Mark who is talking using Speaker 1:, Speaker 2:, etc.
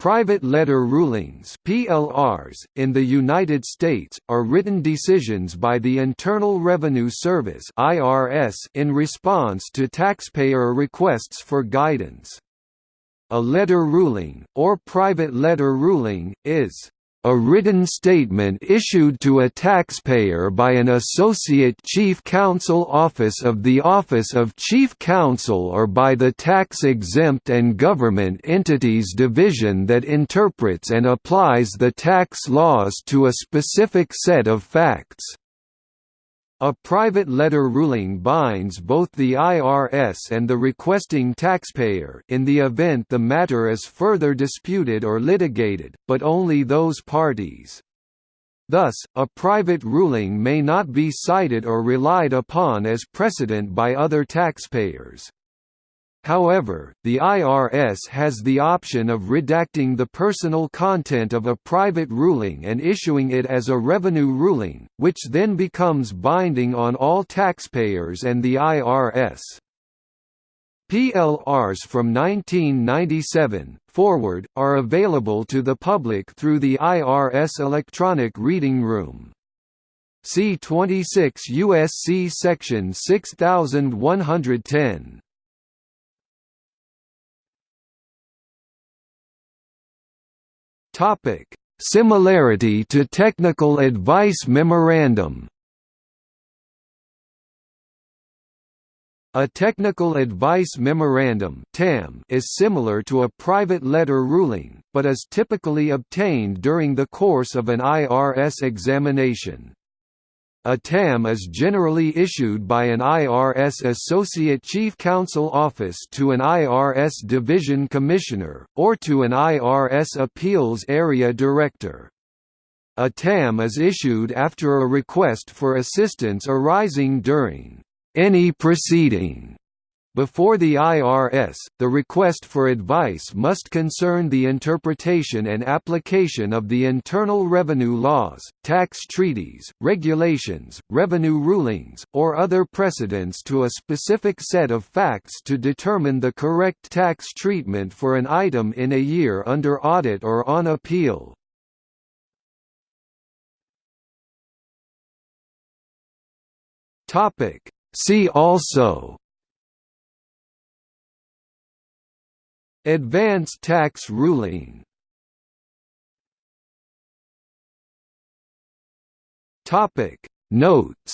Speaker 1: Private letter rulings (PLRs) in the United States are written decisions by the Internal Revenue Service (IRS) in response to taxpayer requests for guidance. A letter ruling or private letter ruling is a written statement issued to a taxpayer by an Associate Chief Counsel Office of the Office of Chief Counsel or by the Tax-Exempt and Government Entities Division that interprets and applies the tax laws to a specific set of facts. A private letter ruling binds both the IRS and the requesting taxpayer in the event the matter is further disputed or litigated, but only those parties. Thus, a private ruling may not be cited or relied upon as precedent by other taxpayers. However, the IRS has the option of redacting the personal content of a private ruling and issuing it as a revenue ruling, which then becomes binding on all taxpayers and the IRS. PLRs from 1997, forward, are available to the public through the IRS Electronic Reading Room. See 26 U.S.C. Section 6110. Topic: Similarity to Technical Advice Memorandum. A Technical Advice Memorandum (TAM) is similar to a private letter ruling, but is typically obtained during the course of an IRS examination. A TAM is generally issued by an IRS Associate Chief Counsel Office to an IRS Division Commissioner, or to an IRS Appeals Area Director. A TAM is issued after a request for assistance arising during any proceeding before the IRS, the request for advice must concern the interpretation and application of the Internal Revenue laws, tax treaties, regulations, revenue rulings, or other precedents to a specific set of facts to determine the correct tax treatment for an item in a year under audit or on appeal. See also Advance tax ruling. Topic. Notes